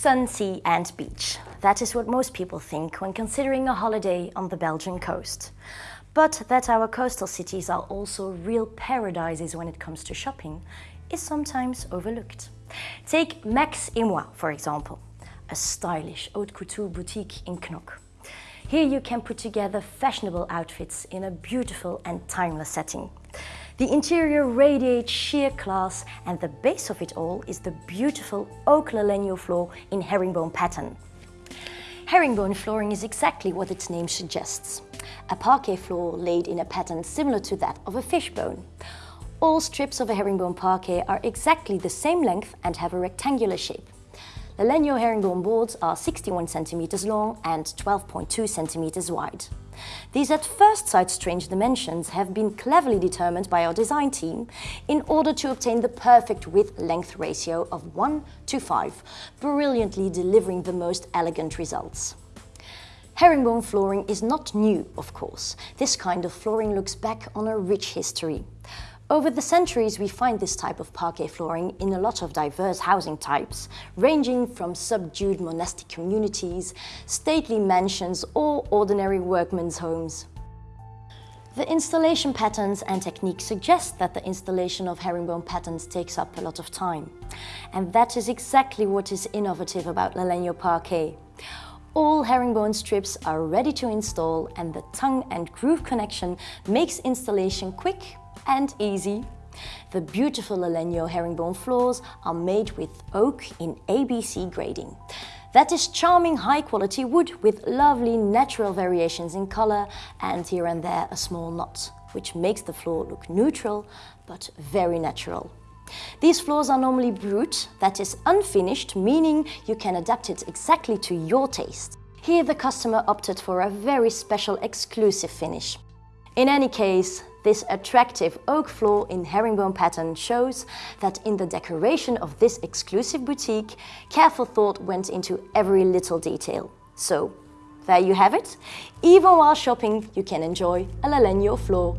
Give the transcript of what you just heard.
Sun, sea and beach. That is what most people think when considering a holiday on the Belgian coast. But that our coastal cities are also real paradises when it comes to shopping is sometimes overlooked. Take Max et Moi, for example, a stylish haute couture boutique in Knokke. Here you can put together fashionable outfits in a beautiful and timeless setting. The interior radiates sheer class and the base of it all is the beautiful oak Lalegno floor in herringbone pattern. Herringbone flooring is exactly what its name suggests. A parquet floor laid in a pattern similar to that of a fishbone. All strips of a herringbone parquet are exactly the same length and have a rectangular shape. Lalegno herringbone boards are 61 centimeters long and 12.2 centimeters wide. These at first sight strange dimensions have been cleverly determined by our design team in order to obtain the perfect width-length ratio of 1 to 5, brilliantly delivering the most elegant results. Herringbone flooring is not new, of course. This kind of flooring looks back on a rich history. Over the centuries, we find this type of parquet flooring in a lot of diverse housing types, ranging from subdued monastic communities, stately mansions or ordinary workmen's homes. The installation patterns and techniques suggest that the installation of herringbone patterns takes up a lot of time. And that is exactly what is innovative about Lalegno Parquet. All herringbone strips are ready to install and the tongue and groove connection makes installation quick and easy. The beautiful Lalegno herringbone floors are made with oak in ABC grading. That is charming high quality wood with lovely natural variations in color and here and there a small knot, which makes the floor look neutral but very natural. These floors are normally brut, that is unfinished, meaning you can adapt it exactly to your taste. Here the customer opted for a very special exclusive finish. In any case, this attractive oak floor in herringbone pattern shows that in the decoration of this exclusive boutique, careful thought went into every little detail. So, there you have it. Even while shopping, you can enjoy a Lalegno floor